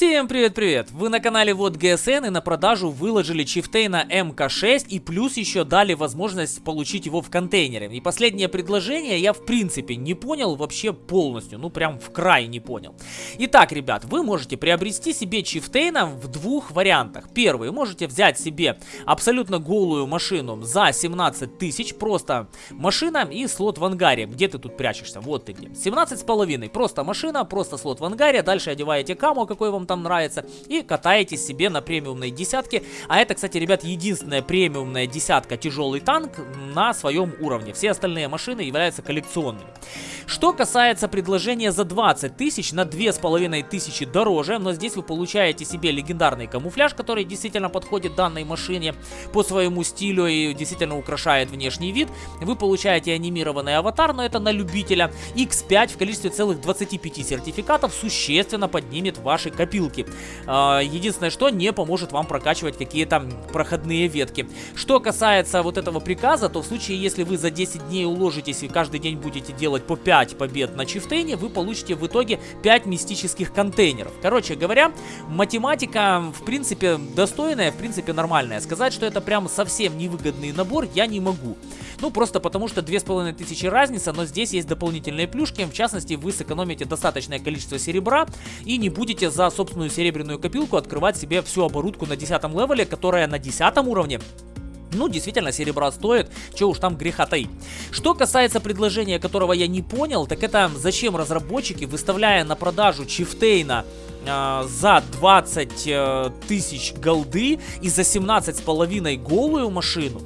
Всем привет-привет! Вы на канале Вот ГСН и на продажу выложили Чифтейна МК6 и плюс еще дали возможность получить его в контейнере. И последнее предложение я в принципе не понял вообще полностью, ну прям в край не понял. Итак, ребят, вы можете приобрести себе Чифтейна в двух вариантах. Первый, можете взять себе абсолютно голую машину за 17 тысяч, просто машина и слот в ангаре. Где ты тут прячешься? Вот ты где. 17 с половиной, просто машина, просто слот в ангаре, дальше одеваете каму, какой вам там нравится, и катаетесь себе на премиумной десятке. А это, кстати, ребят, единственная премиумная десятка тяжелый танк на своем уровне. Все остальные машины являются коллекционными. Что касается предложения за 20 тысяч на 2500 дороже, но здесь вы получаете себе легендарный камуфляж, который действительно подходит данной машине по своему стилю и действительно украшает внешний вид. Вы получаете анимированный аватар, но это на любителя. X5 в количестве целых 25 сертификатов существенно поднимет ваши копилки. А, единственное, что не поможет вам прокачивать какие-то проходные ветки. Что касается вот этого приказа, то в случае, если вы за 10 дней уложитесь и каждый день будете делать по 5 5 побед на чифтейне, вы получите в итоге 5 мистических контейнеров. Короче говоря, математика в принципе достойная, в принципе нормальная. Сказать, что это прям совсем невыгодный набор, я не могу. Ну, просто потому что 2500 разница, но здесь есть дополнительные плюшки. В частности, вы сэкономите достаточное количество серебра и не будете за собственную серебряную копилку открывать себе всю оборудку на 10 левеле, которая на 10 уровне ну, действительно, серебра стоит, что уж там греха таить. Что касается предложения, которого я не понял, так это зачем разработчики, выставляя на продажу Чифтейна э, за 20 э, тысяч голды и за 17 с половиной голую машину,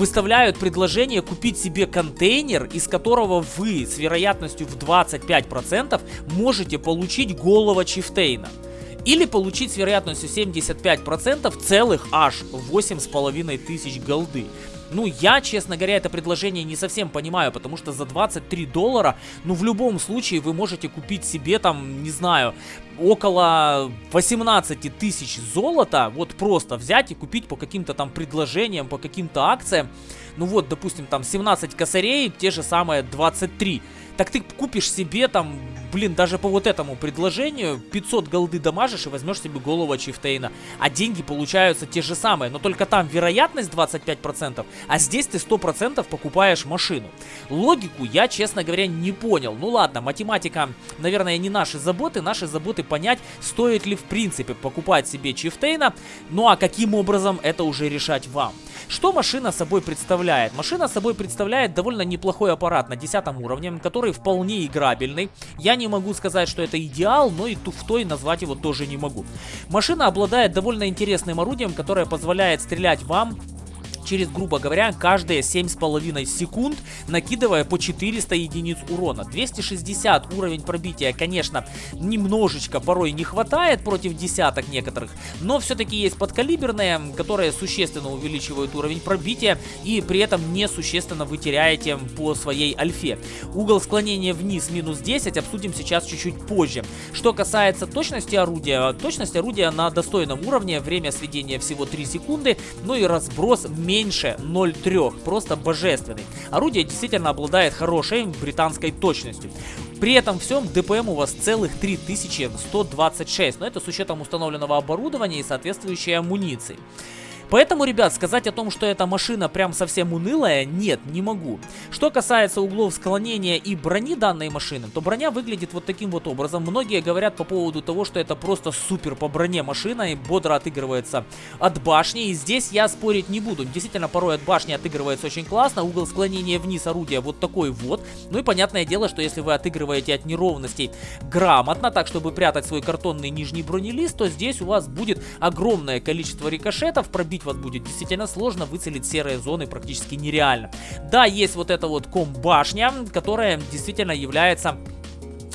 выставляют предложение купить себе контейнер, из которого вы с вероятностью в 25% можете получить голого Чифтейна. Или получить с вероятностью 75% целых аж 8,5 тысяч голды. Ну, я, честно говоря, это предложение не совсем понимаю, потому что за 23 доллара, ну, в любом случае, вы можете купить себе там, не знаю, около 18 тысяч золота, вот просто взять и купить по каким-то там предложениям, по каким-то акциям. Ну вот, допустим, там 17 косарей, те же самые 23. Так ты купишь себе там блин, даже по вот этому предложению 500 голды дамажишь и возьмешь себе голову Чифтейна. А деньги получаются те же самые, но только там вероятность 25%, а здесь ты 100% покупаешь машину. Логику я, честно говоря, не понял. Ну ладно, математика, наверное, не наши заботы. Наши заботы понять, стоит ли в принципе покупать себе Чифтейна. Ну а каким образом, это уже решать вам. Что машина собой представляет? Машина собой представляет довольно неплохой аппарат на 10 уровне, который вполне играбельный. Я не могу сказать, что это идеал, но и туфтой назвать его тоже не могу. Машина обладает довольно интересным орудием, которое позволяет стрелять вам через, грубо говоря, каждые 7,5 секунд, накидывая по 400 единиц урона. 260 уровень пробития, конечно, немножечко порой не хватает против десяток некоторых, но все-таки есть подкалиберные, которые существенно увеличивают уровень пробития и при этом не существенно вы теряете по своей альфе. Угол склонения вниз минус 10 обсудим сейчас чуть-чуть позже. Что касается точности орудия, точность орудия на достойном уровне, время сведения всего 3 секунды, ну и разброс меньше меньше 0,3, просто божественный. Орудие действительно обладает хорошей британской точностью. При этом всем ДПМ у вас целых 3126, но это с учетом установленного оборудования и соответствующей амуниции. Поэтому, ребят, сказать о том, что эта машина прям совсем унылая, нет, не могу. Что касается углов склонения и брони данной машины, то броня выглядит вот таким вот образом. Многие говорят по поводу того, что это просто супер по броне машина и бодро отыгрывается от башни. И здесь я спорить не буду. Действительно, порой от башни отыгрывается очень классно. Угол склонения вниз орудия вот такой вот. Ну и понятное дело, что если вы отыгрываете от неровностей грамотно, так чтобы прятать свой картонный нижний бронелист, то здесь у вас будет огромное количество рикошетов, пробить убить вас будет действительно сложно, выцелить серые зоны практически нереально. Да, есть вот эта вот комбашня, которая действительно является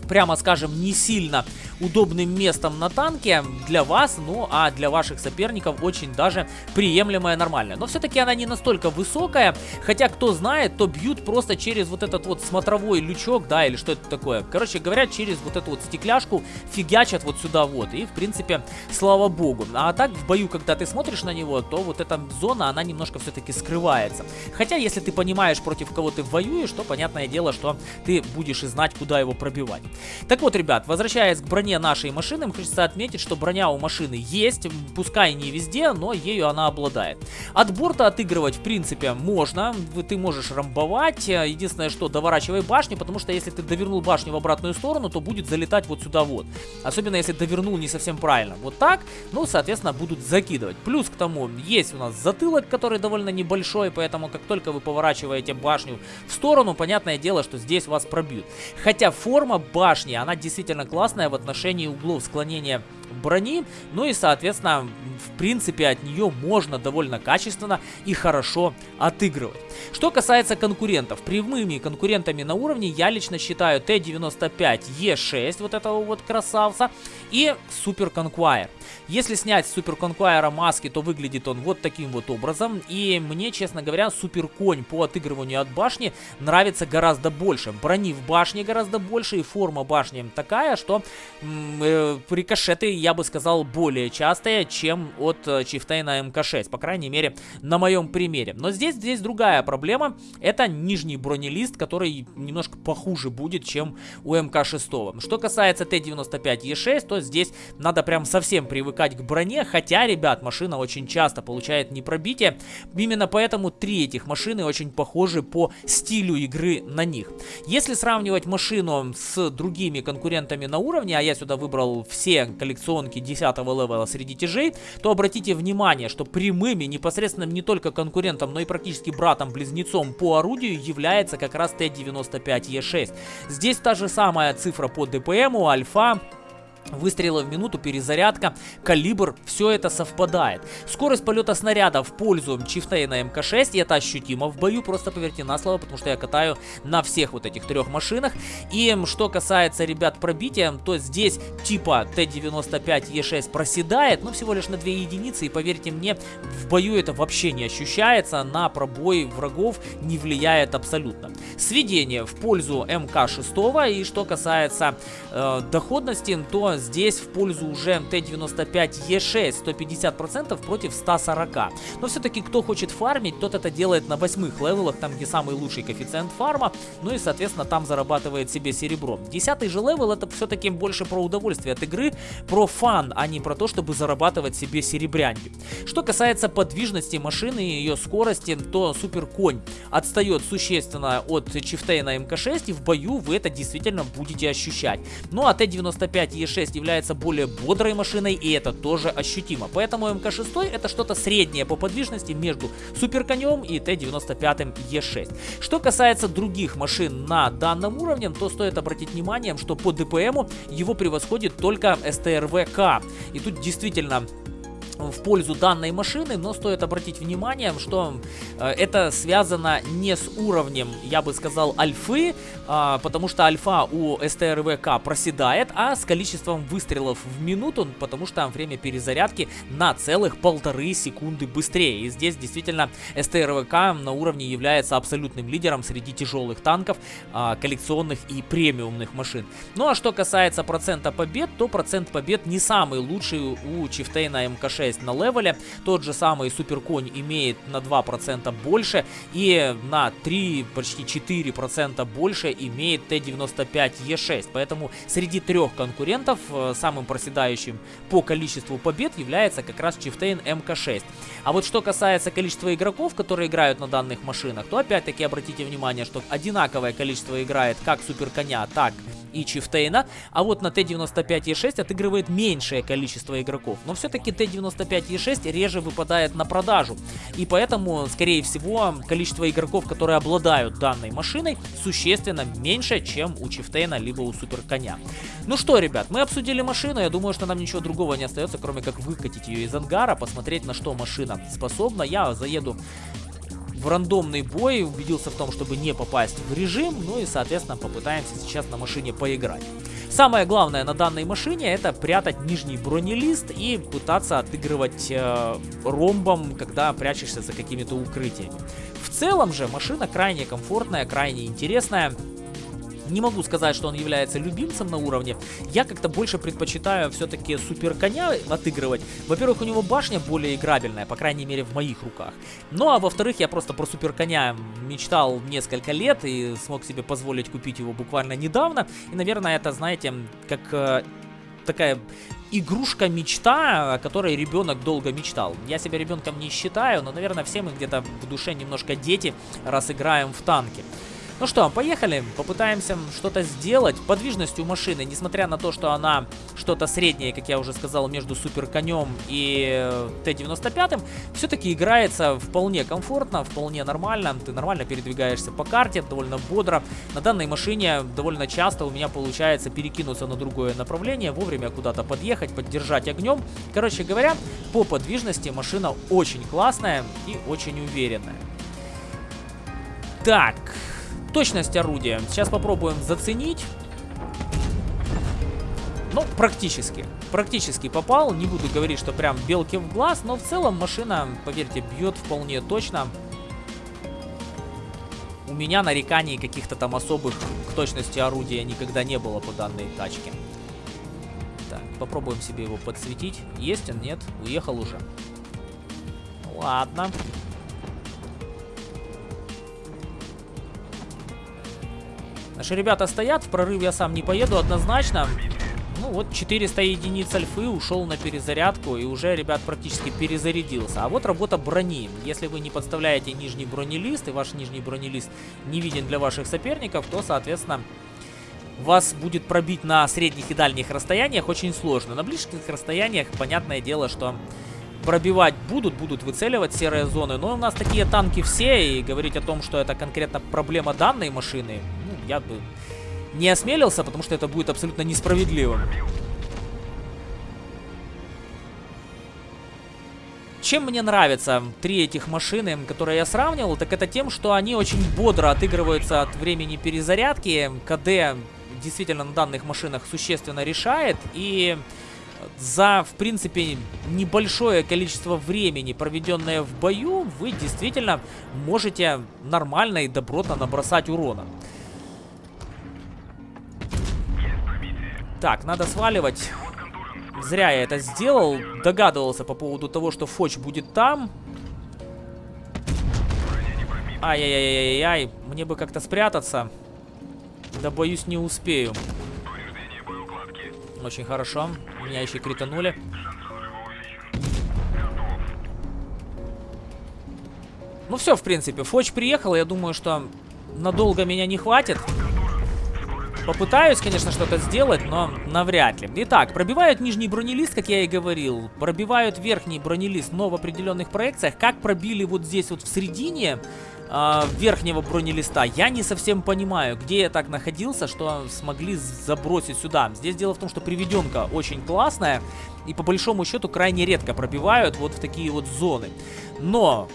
прямо скажем, не сильно удобным местом на танке для вас, ну а для ваших соперников очень даже приемлемая, нормальная. Но все-таки она не настолько высокая, хотя кто знает, то бьют просто через вот этот вот смотровой лючок, да, или что это такое. Короче говоря, через вот эту вот стекляшку фигачат вот сюда вот, и в принципе, слава богу. А так в бою, когда ты смотришь на него, то вот эта зона, она немножко все-таки скрывается. Хотя, если ты понимаешь, против кого ты воюешь, то понятное дело, что ты будешь и знать, куда его пробивать. Так вот, ребят, возвращаясь к броне нашей машины, хочется отметить, что броня у машины есть, пускай не везде, но ею она обладает. От борта отыгрывать, в принципе, можно, ты можешь рамбовать, единственное, что доворачивай башню, потому что если ты довернул башню в обратную сторону, то будет залетать вот сюда вот. Особенно если довернул не совсем правильно. Вот так, ну, соответственно, будут закидывать. Плюс к тому, есть у нас затылок, который довольно небольшой, поэтому как только вы поворачиваете башню в сторону, понятное дело, что здесь вас пробьют. Хотя форма башни, она действительно классная в отношении углов склонения брони, ну и, соответственно, в принципе, от нее можно довольно качественно и хорошо отыгрывать. Что касается конкурентов, прямыми конкурентами на уровне я лично считаю Т-95Е6, вот этого вот красавца, и Супер Conquire. Если снять с Супер Conquire маски, то выглядит он вот таким вот образом, и мне, честно говоря, Супер Конь по отыгрыванию от башни нравится гораздо больше. Брони в башне гораздо больше, и форма башни такая, что э, рикошеты, я бы сказал, более частые, чем от э, Чифтейна МК-6, по крайней мере, на моем примере. Но здесь, здесь другая проблема, это нижний бронелист, который немножко похуже будет, чем у МК-6. Что касается Т-95Е6, то здесь надо прям совсем привыкать к броне, хотя, ребят, машина очень часто получает непробитие, именно поэтому три этих машины очень похожи по стилю игры на них. Если сравнивать машину с другими конкурентами на уровне, а я сюда выбрал все коллекционки 10 level а среди тяжей, то обратите внимание, что прямыми непосредственно не только конкурентом, но и практически братом-близнецом по орудию является как раз T95E6. Здесь та же самая цифра по DPM у, альфа, Выстрелы в минуту, перезарядка, калибр, все это совпадает. Скорость полета снаряда в пользу Чифтейна МК-6, и это ощутимо в бою, просто поверьте на слово, потому что я катаю на всех вот этих трех машинах. И что касается, ребят, пробития, то здесь типа Т-95Е6 проседает, но всего лишь на 2 единицы, и поверьте мне, в бою это вообще не ощущается, на пробой врагов не влияет абсолютно. Сведение в пользу МК-6, и что касается э, доходности, то здесь в пользу уже T95E6 150% против 140. Но все-таки кто хочет фармить, тот это делает на восьмых level ах, там где самый лучший коэффициент фарма, ну и соответственно там зарабатывает себе серебро. Десятый же level это все-таки больше про удовольствие от игры, про fun, а не про то, чтобы зарабатывать себе серебрянки. Что касается подвижности машины и ее скорости, то Супер Конь отстает существенно от Chieftain а Mk. 6 и в бою вы это действительно будете ощущать. Ну а T95E6 является более бодрой машиной, и это тоже ощутимо. Поэтому Mk. 6 это что-то среднее по подвижности между Суперконем и T95E6. Что касается других машин на данном уровне, то стоит обратить внимание, что по DPM у его превосходит только STRV K. И тут действительно в пользу данной машины, но стоит обратить внимание, что э, это связано не с уровнем, я бы сказал, альфы, э, потому что альфа у СТРВК проседает, а с количеством выстрелов в минуту, потому что время перезарядки на целых полторы секунды быстрее. И здесь действительно СТРВК на уровне является абсолютным лидером среди тяжелых танков, э, коллекционных и премиумных машин. Ну а что касается процента побед, то процент побед не самый лучший у Чифтейна МК-6 6 на левеле. Тот же самый Суперконь имеет на 2% больше и на 3, почти 4% больше имеет T95E6. Поэтому среди трех конкурентов э, самым проседающим по количеству побед является как раз Chieftain Mk. 6. А вот что касается количества игроков, которые играют на данных машинах, то опять-таки обратите внимание, что одинаковое количество играет как Суперконя, так и Chieftain а, а вот на T95E6 отыгрывает меньшее количество игроков. Но все-таки Т-95Е6 реже выпадает на продажу, и поэтому, скорее всего, количество игроков, которые обладают данной машиной, существенно меньше, чем у Чифтейна либо у Суперконя. Ну что, ребят, мы обсудили машину, я думаю, что нам ничего другого не остается, кроме как выкатить ее из ангара, посмотреть на что машина способна. Я заеду в рандомный бой, убедился в том, чтобы не попасть в режим, ну и, соответственно, попытаемся сейчас на машине поиграть. Самое главное на данной машине это прятать нижний бронелист и пытаться отыгрывать э, ромбом, когда прячешься за какими-то укрытиями. В целом же машина крайне комфортная, крайне интересная. Не могу сказать, что он является любимцем на уровне. Я как-то больше предпочитаю все-таки супер коня отыгрывать. Во-первых, у него башня более играбельная, по крайней мере в моих руках. Ну а во-вторых, я просто про супер коня мечтал несколько лет и смог себе позволить купить его буквально недавно. И, наверное, это, знаете, как э, такая игрушка-мечта, о которой ребенок долго мечтал. Я себя ребенком не считаю, но, наверное, все мы где-то в душе немножко дети, раз играем в танки. Ну что, поехали, попытаемся что-то сделать. Подвижность у машины, несмотря на то, что она что-то среднее, как я уже сказал, между Супер Конем и э, Т-95, все-таки играется вполне комфортно, вполне нормально. Ты нормально передвигаешься по карте, довольно бодро. На данной машине довольно часто у меня получается перекинуться на другое направление, вовремя куда-то подъехать, поддержать огнем. Короче говоря, по подвижности машина очень классная и очень уверенная. Так, Точность орудия. Сейчас попробуем заценить. Ну, практически. Практически попал. Не буду говорить, что прям белки в глаз, но в целом машина, поверьте, бьет вполне точно. У меня нареканий каких-то там особых к точности орудия никогда не было по данной тачке. Так, попробуем себе его подсветить. Есть он? Нет? Уехал уже. Ладно. Наши ребята стоят, в прорыв я сам не поеду однозначно. Ну вот 400 единиц альфы ушел на перезарядку и уже, ребят, практически перезарядился. А вот работа брони. Если вы не подставляете нижний бронелист и ваш нижний бронелист не виден для ваших соперников, то, соответственно, вас будет пробить на средних и дальних расстояниях очень сложно. На ближних расстояниях, понятное дело, что пробивать будут, будут выцеливать серые зоны. Но у нас такие танки все, и говорить о том, что это конкретно проблема данной машины, я бы не осмелился, потому что это будет абсолютно несправедливым. Чем мне нравятся три этих машины, которые я сравнивал, так это тем, что они очень бодро отыгрываются от времени перезарядки. КД действительно на данных машинах существенно решает. И за, в принципе, небольшое количество времени, проведенное в бою, вы действительно можете нормально и добротно набросать урона. Так, надо сваливать. Зря я это сделал. Догадывался по поводу того, что Фоч будет там. Ай-яй-яй-яй-яй. Мне бы как-то спрятаться. Да, боюсь, не успею. Очень хорошо. Меня еще кританули. Ну все, в принципе. Фоч приехал. Я думаю, что надолго меня не хватит. Попытаюсь, конечно, что-то сделать, но навряд ли. Итак, пробивают нижний бронелист, как я и говорил. Пробивают верхний бронелист, но в определенных проекциях. Как пробили вот здесь вот в середине э, верхнего бронелиста, я не совсем понимаю, где я так находился, что смогли забросить сюда. Здесь дело в том, что приведенка очень классная. И по большому счету крайне редко пробивают вот в такие вот зоны. Но,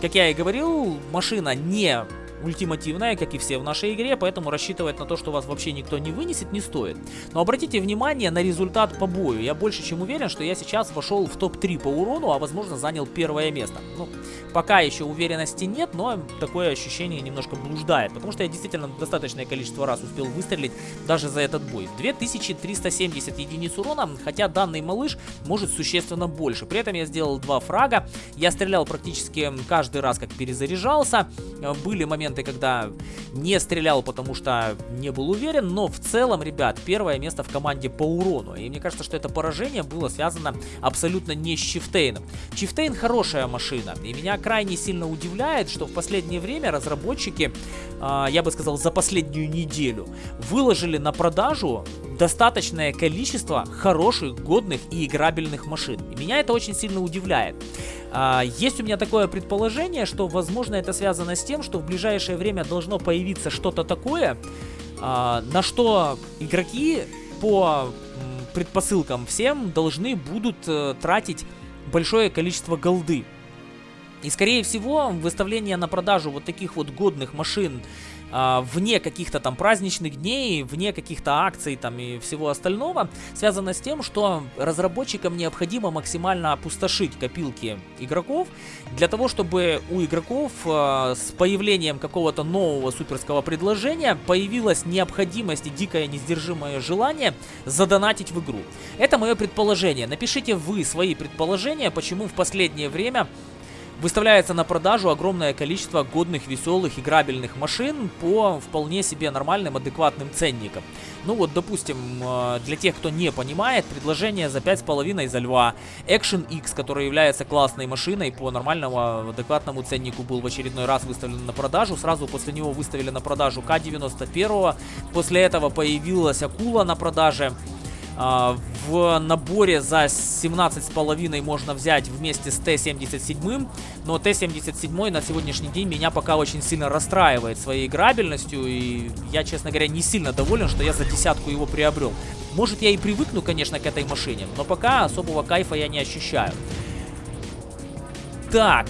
как я и говорил, машина не ультимативная, как и все в нашей игре, поэтому рассчитывать на то, что вас вообще никто не вынесет, не стоит. Но обратите внимание на результат по бою. Я больше чем уверен, что я сейчас вошел в топ-3 по урону, а возможно занял первое место. Ну, пока еще уверенности нет, но такое ощущение немножко блуждает, потому что я действительно достаточное количество раз успел выстрелить даже за этот бой. 2370 единиц урона, хотя данный малыш может существенно больше. При этом я сделал два фрага, я стрелял практически каждый раз, как перезаряжался. Были моменты моменты, когда не стрелял, потому что не был уверен, но в целом, ребят, первое место в команде по урону. И мне кажется, что это поражение было связано абсолютно не с Чифтейном. Чифтейн хорошая машина, и меня крайне сильно удивляет, что в последнее время разработчики, э, я бы сказал, за последнюю неделю выложили на продажу достаточное количество хороших, годных и играбельных машин. И меня это очень сильно удивляет. А, есть у меня такое предположение, что, возможно, это связано с тем, что в ближайшее время должно появиться что-то такое, а, на что игроки по предпосылкам всем должны будут э, тратить большое количество голды. И скорее всего выставление на продажу вот таких вот годных машин а, вне каких-то там праздничных дней, вне каких-то акций там и всего остального, связано с тем, что разработчикам необходимо максимально опустошить копилки игроков для того, чтобы у игроков э, с появлением какого-то нового суперского предложения появилась необходимость и дикое несдержимое желание задонатить в игру. Это мое предположение. Напишите вы свои предположения, почему в последнее время Выставляется на продажу огромное количество годных, веселых, играбельных машин по вполне себе нормальным, адекватным ценникам. Ну вот, допустим, э, для тех, кто не понимает, предложение за 5,5 за льва. Action X, который является классной машиной по нормальному, адекватному ценнику, был в очередной раз выставлен на продажу. Сразу после него выставили на продажу К-91. После этого появилась Акула на продаже. А, в наборе за 17,5 можно взять вместе с Т-77, но Т-77 на сегодняшний день меня пока очень сильно расстраивает своей играбельностью, и я, честно говоря, не сильно доволен, что я за десятку его приобрел. Может, я и привыкну, конечно, к этой машине, но пока особого кайфа я не ощущаю. Так,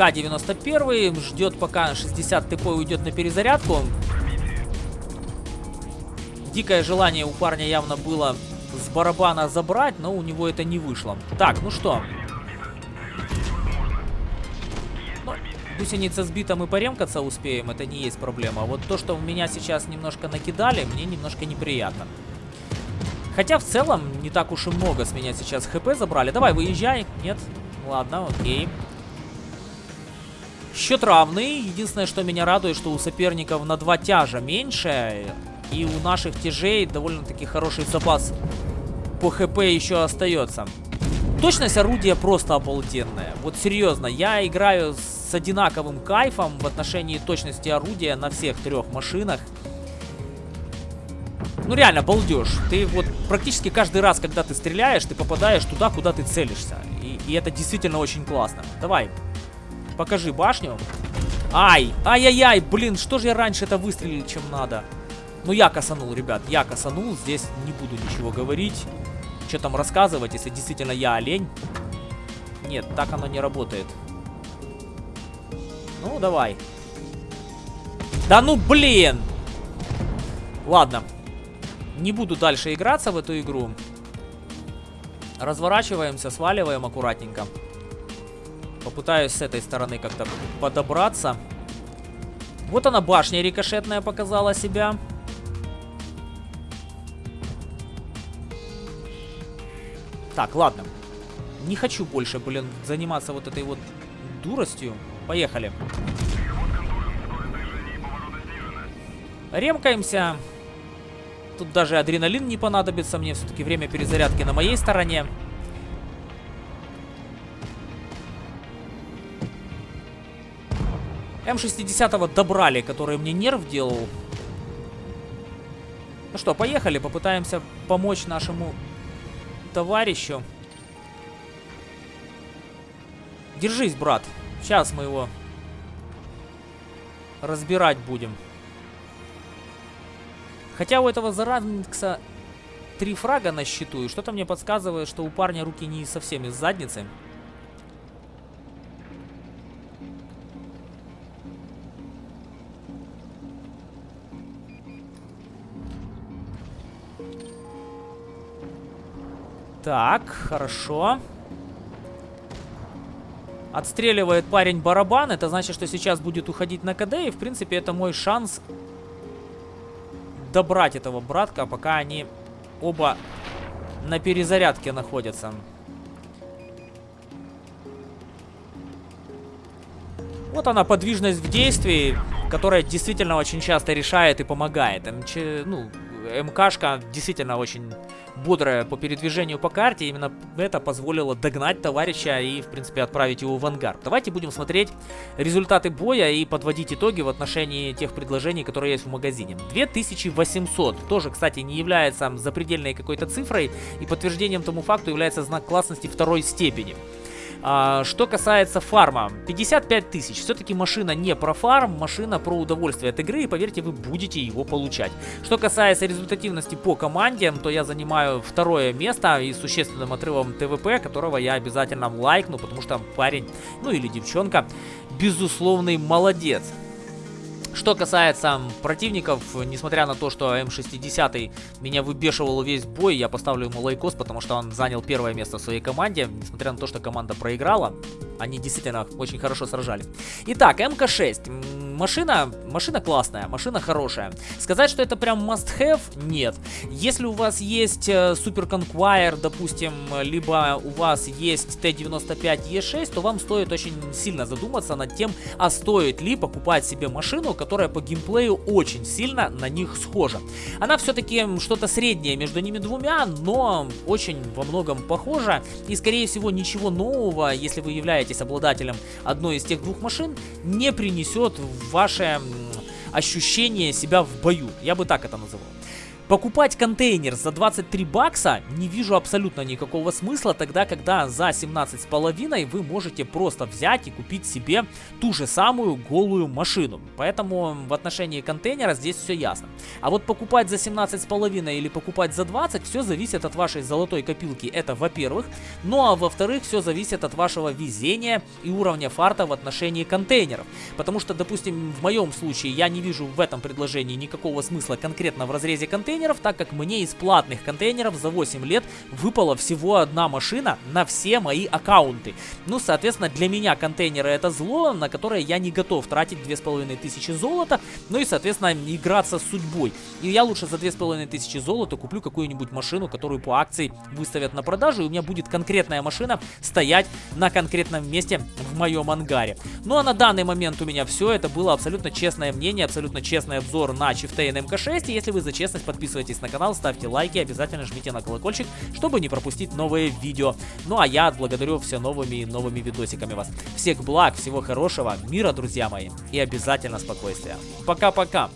К-91 ждет пока 60 ТП уйдет на перезарядку. Дикое желание у парня явно было с барабана забрать, но у него это не вышло. Так, ну что. Ну, гусеница сбита, мы поремкаться успеем, это не есть проблема. Вот то, что в меня сейчас немножко накидали, мне немножко неприятно. Хотя в целом не так уж и много с меня сейчас хп забрали. Давай, выезжай. Нет? Ладно, окей. Счет равный. Единственное, что меня радует, что у соперников на два тяжа меньше. И у наших тяжей довольно-таки хороший запас по хп еще остается. Точность орудия просто обалденная. Вот серьезно, я играю с одинаковым кайфом в отношении точности орудия на всех трех машинах. Ну реально, балдеж. Ты вот практически каждый раз, когда ты стреляешь, ты попадаешь туда, куда ты целишься. И, и это действительно очень классно. Давай, Покажи башню. Ай! Ай-яй-яй! Блин, что же я раньше это выстрелил, чем надо? Ну, я косанул, ребят. Я косанул. Здесь не буду ничего говорить. Что там рассказывать, если действительно я олень? Нет, так оно не работает. Ну, давай. Да ну, блин! Ладно. Не буду дальше играться в эту игру. Разворачиваемся, сваливаем аккуратненько. Попытаюсь с этой стороны как-то подобраться. Вот она, башня рикошетная показала себя. Так, ладно. Не хочу больше, блин, заниматься вот этой вот дуростью. Поехали. Ремкаемся. Тут даже адреналин не понадобится. Мне все-таки время перезарядки на моей стороне. М60 добрали, который мне нерв делал. Ну что, поехали, попытаемся помочь нашему товарищу. Держись, брат. Сейчас мы его разбирать будем. Хотя у этого Заранкса три фрага на счету, и что-то мне подсказывает, что у парня руки не совсем из задницы. Так, хорошо. Отстреливает парень барабан. Это значит, что сейчас будет уходить на КД. И, в принципе, это мой шанс добрать этого братка, пока они оба на перезарядке находятся. Вот она, подвижность в действии, которая действительно очень часто решает и помогает. МЧ, ну, МКшка действительно очень бодрая по передвижению по карте. Именно это позволило догнать товарища и, в принципе, отправить его в ангар. Давайте будем смотреть результаты боя и подводить итоги в отношении тех предложений, которые есть в магазине. 2800. Тоже, кстати, не является запредельной какой-то цифрой. И подтверждением тому факту является знак классности второй степени. А, что касается фарма, 55 тысяч. Все-таки машина не про фарм, машина про удовольствие от игры, и поверьте, вы будете его получать. Что касается результативности по команде, то я занимаю второе место и существенным отрывом ТВП, которого я обязательно лайкну, потому что парень, ну или девчонка, безусловный молодец. Что касается противников, несмотря на то, что М60 меня выбешивал весь бой, я поставлю ему лайкос, потому что он занял первое место в своей команде, несмотря на то, что команда проиграла. Они действительно очень хорошо сражались. Итак, МК-6. Машина, машина классная, машина хорошая. Сказать, что это прям must-have, нет. Если у вас есть э, Super Conqueror, допустим, либо у вас есть Т-95 Е6, то вам стоит очень сильно задуматься над тем, а стоит ли покупать себе машину, которая по геймплею очень сильно на них схожа. Она все-таки что-то среднее между ними двумя, но очень во многом похожа. И, скорее всего, ничего нового, если вы являетесь обладателем одной из тех двух машин, не принесет ваше ощущение себя в бою. Я бы так это называл. Покупать контейнер за 23 бакса не вижу абсолютно никакого смысла, тогда когда за 17,5 вы можете просто взять и купить себе ту же самую голую машину. Поэтому в отношении контейнера здесь все ясно. А вот покупать за 17,5 или покупать за 20, все зависит от вашей золотой копилки, это во-первых. Ну а во-вторых, все зависит от вашего везения и уровня фарта в отношении контейнеров. Потому что, допустим, в моем случае я не вижу в этом предложении никакого смысла конкретно в разрезе контейнера, контейнеров, так как мне из платных контейнеров за 8 лет выпала всего одна машина на все мои аккаунты. Ну, соответственно, для меня контейнеры это зло, на которое я не готов тратить 2500 золота, ну и, соответственно, играться с судьбой. И я лучше за 2500 золота куплю какую-нибудь машину, которую по акции выставят на продажу, и у меня будет конкретная машина стоять на конкретном месте в моем ангаре. Ну а на данный момент у меня все, это было абсолютно честное мнение, абсолютно честный обзор на Chieftain MK6, и если вы за честность подписываетесь подписывайтесь на канал, ставьте лайки, обязательно жмите на колокольчик, чтобы не пропустить новые видео. Ну а я благодарю все новыми и новыми видосиками вас. Всех благ, всего хорошего, мира, друзья мои, и обязательно спокойствия. Пока-пока!